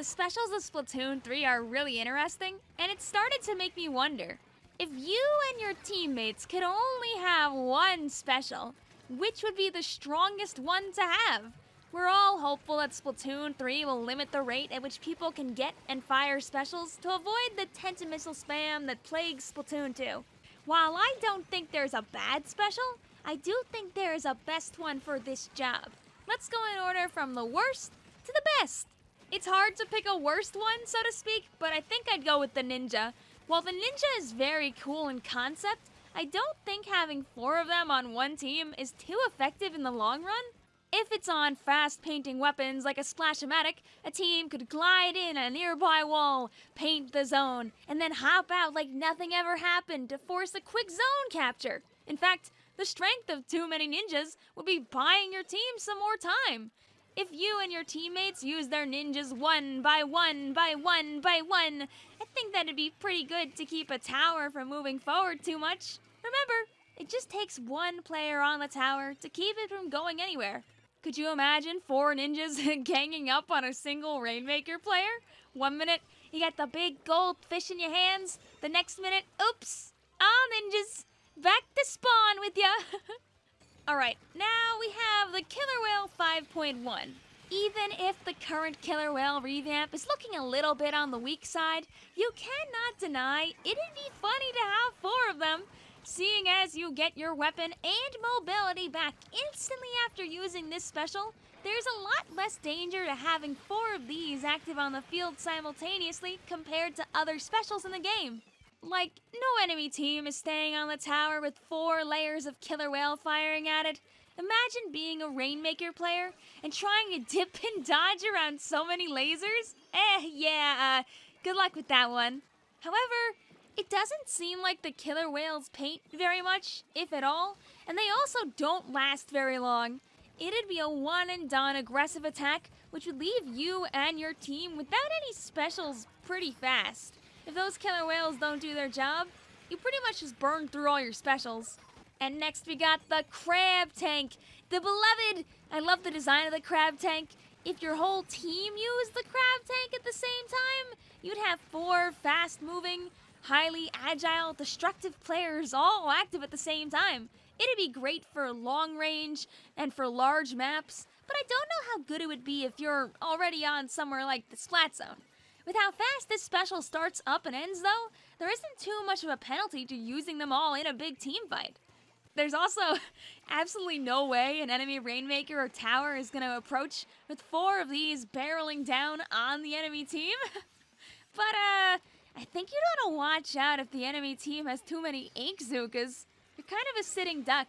the specials of Splatoon 3 are really interesting, and it started to make me wonder if you and your teammates could only have one special, which would be the strongest one to have? We're all hopeful that Splatoon 3 will limit the rate at which people can get and fire specials to avoid the Tenta-Missile spam that plagues Splatoon 2. While I don't think there's a bad special, I do think there is a best one for this job. Let's go in order from the worst to the best. It's hard to pick a worst one, so to speak, but I think I'd go with the Ninja. While the Ninja is very cool in concept, I don't think having four of them on one team is too effective in the long run. If it's on fast painting weapons like a Splash-O-Matic, a team could glide in a nearby wall, paint the zone, and then hop out like nothing ever happened to force a quick zone capture. In fact, the strength of too many ninjas would be buying your team some more time. If you and your teammates use their ninjas one by one by one by one, I think that'd be pretty good to keep a tower from moving forward too much. Remember, it just takes one player on the tower to keep it from going anywhere. Could you imagine four ninjas ganging up on a single Rainmaker player? One minute, you got the big gold fish in your hands. The next minute, oops, all ninjas, back to spawn with ya. Alright, now we have the Killer Wail 5.1. Even if the current Killer Whale revamp is looking a little bit on the weak side, you cannot deny it'd be funny to have four of them seeing as you get your weapon and mobility back instantly after using this special, there's a lot less danger to having four of these active on the field simultaneously compared to other specials in the game. Like, no enemy team is staying on the tower with four layers of killer wail firing at it. Imagine being a Rainmaker player and trying to dip and dodge around so many lasers. Eh, yeah, uh, good luck with that one. However, it doesn't seem like the killer wails paint very much, if at all, and they also don't last very long. It'd be a one and done aggressive attack, which would leave you and your team without any specials pretty fast. If those killer wails don't do their job, you pretty much just burn through all your specials. And next we got the crab tank, the beloved. I love the design of the crab tank. If your whole team used the crab tank at the same time, you'd have four fast moving, highly agile, destructive players all active at the same time. It'd be great for long range and for large maps, but I don't know how good it would be if you're already on somewhere like the Splat Zone. With how fast this special starts up and ends, though, there isn't too much of a penalty to using them all in a big team fight. There's also absolutely no way an enemy Rainmaker or Tower is going to approach with four of these barreling down on the enemy team. but, uh, I think you'd want to watch out if the enemy team has too many Inkzookas. You're kind of a sitting duck.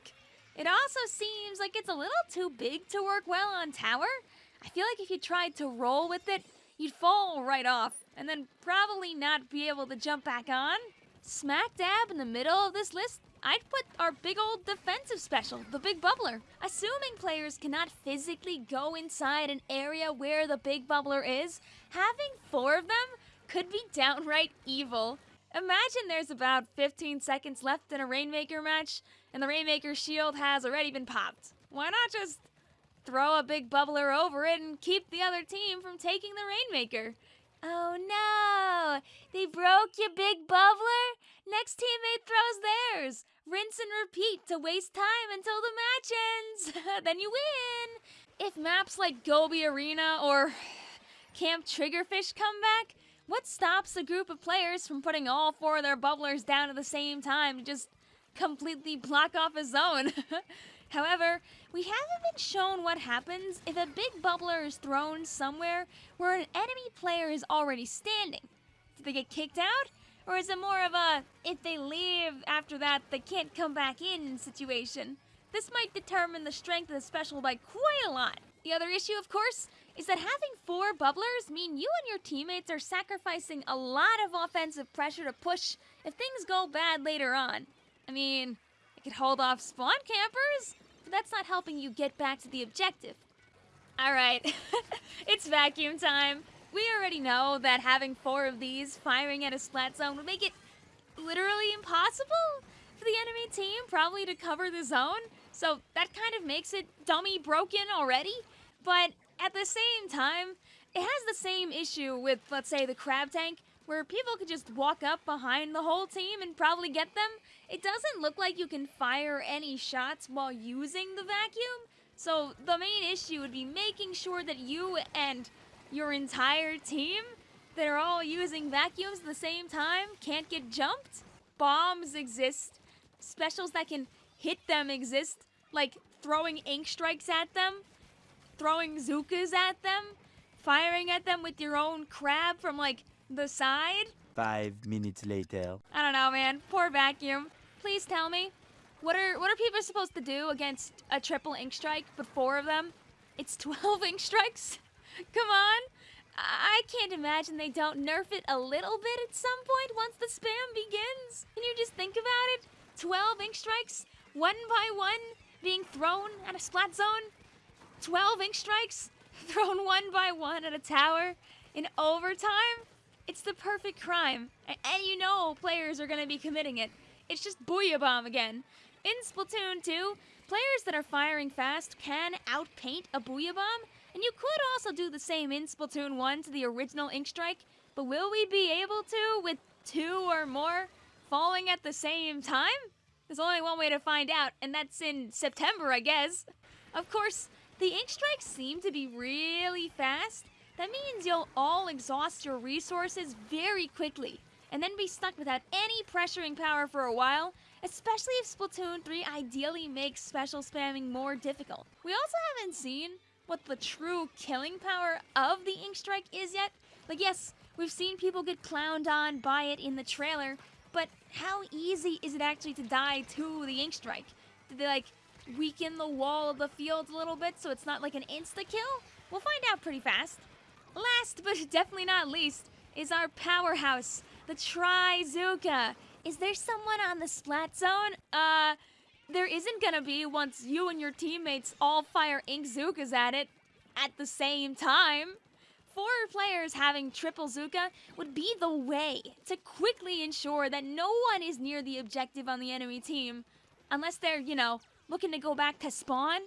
It also seems like it's a little too big to work well on tower. I feel like if you tried to roll with it, you'd fall right off, and then probably not be able to jump back on. Smack dab in the middle of this list, I'd put our big old defensive special, the Big Bubbler. Assuming players cannot physically go inside an area where the Big Bubbler is, having four of them could be downright evil. Imagine there's about 15 seconds left in a Rainmaker match, and the Rainmaker shield has already been popped. Why not just throw a big bubbler over it and keep the other team from taking the Rainmaker? Oh no! They broke your big bubbler? Next teammate throws theirs. Rinse and repeat to waste time until the match ends. then you win! If maps like Goby Arena or Camp Triggerfish come back, what stops a group of players from putting all four of their bubblers down at the same time to just completely block off a zone? However, we haven't been shown what happens if a big bubbler is thrown somewhere where an enemy player is already standing. Do they get kicked out? Or is it more of a, if they leave after that, they can't come back in situation? This might determine the strength of the special by quite a lot. The other issue, of course, is that having four bubblers mean you and your teammates are sacrificing a lot of offensive pressure to push if things go bad later on. I mean, it could hold off spawn campers, that's not helping you get back to the objective. Alright, it's vacuum time. We already know that having four of these firing at a splat zone would make it literally impossible for the enemy team probably to cover the zone. So that kind of makes it dummy broken already. But at the same time, it has the same issue with, let's say, the crab tank, where people could just walk up behind the whole team and probably get them. It doesn't look like you can fire any shots while using the vacuum. So the main issue would be making sure that you and your entire team that are all using vacuums at the same time can't get jumped. Bombs exist. Specials that can hit them exist, like throwing ink strikes at them, throwing zookas at them, firing at them with your own crab from like the side. Five minutes later. I don't know, man. Poor vacuum. Please tell me, what are what are people supposed to do against a triple ink strike, but four of them? It's 12 ink strikes? Come on. I can't imagine they don't nerf it a little bit at some point once the spam begins. Can you just think about it? 12 ink strikes, one by one, being thrown at a splat zone. 12 ink strikes, thrown one by one at a tower in overtime. It's the perfect crime, and, you know players are going to be committing it. It's just Booyah Bomb again. In Splatoon 2, players that are firing fast can outpaint a Booyah Bomb, and you could also do the same in Splatoon 1 to the original Ink Strike, but will we be able to with two or more falling at the same time? There's only one way to find out, and that's in September, I guess. Of course, the ink strikes seem to be really fast. That means you'll all exhaust your resources very quickly, and then be stuck without any pressuring power for a while, especially if Splatoon 3 ideally makes special spamming more difficult. We also haven't seen what the true killing power of the Ink Strike is yet. Like, yes, we've seen people get clowned on by it in the trailer, but how easy is it actually to die to the Ink Strike? Did they, like, weaken the wall of the field a little bit so it's not like an insta-kill? We'll find out pretty fast. Last, but definitely not least, is our powerhouse, the Trizooka. Is there someone on the Splat Zone? Uh, there isn't gonna be once you and your teammates all fire Inkzookas at it at the same time. Four players having triple Zooka would be the way to quickly ensure that no one is near the objective on the enemy team. Unless they're, you know, looking to go back to spawn.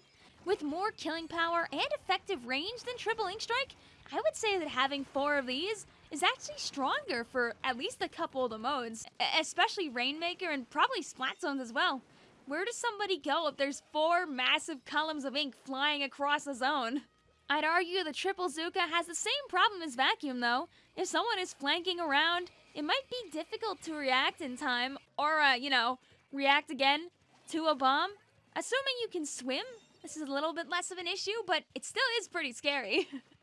With more killing power and effective range than triple Ink Strike, I would say that having four of these is actually stronger for at least a couple of the modes, especially Rainmaker and probably Splat Zones as well. Where does somebody go if there's four massive columns of ink flying across a zone? I'd argue the Triple Zooka has the same problem as Vacuum, though. If someone is flanking around, it might be difficult to react in time, or, uh, you know, react again to a bomb. Assuming you can swim, this is a little bit less of an issue, but it still is pretty scary.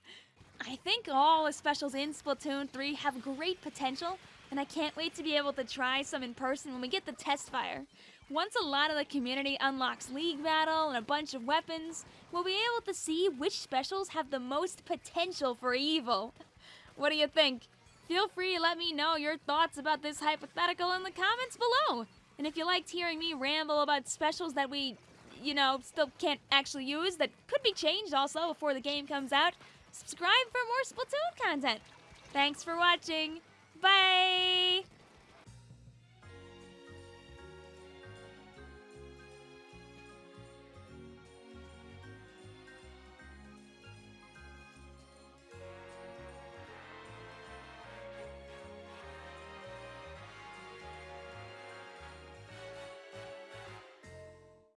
I think all the specials in Splatoon 3 have great potential, and I can't wait to be able to try some in person when we get the test fire. Once a lot of the community unlocks League Battle and a bunch of weapons, we'll be able to see which specials have the most potential for evil. What do you think? Feel free to let me know your thoughts about this hypothetical in the comments below. And if you liked hearing me ramble about specials that we, you know, still can't actually use, that could be changed also before the game comes out, subscribe for more Splatoon content. Thanks for watching. Bye!